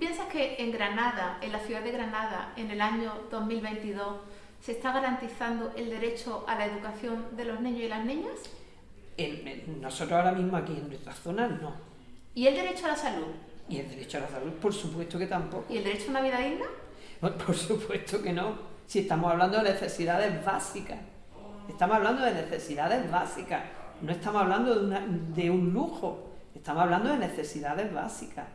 Piensas que en Granada, en la ciudad de Granada, en el año 2022, se está garantizando el derecho a la educación de los niños y las niñas? nosotros ahora mismo aquí en nuestra zona no. ¿Y el derecho a la salud? Y el derecho a la salud, por supuesto que tampoco. ¿Y el derecho a una vida digna? Por supuesto que no. Si estamos hablando de necesidades básicas. Estamos hablando de necesidades básicas. No estamos hablando de, de un lujo. Estamos hablando de necesidades básicas.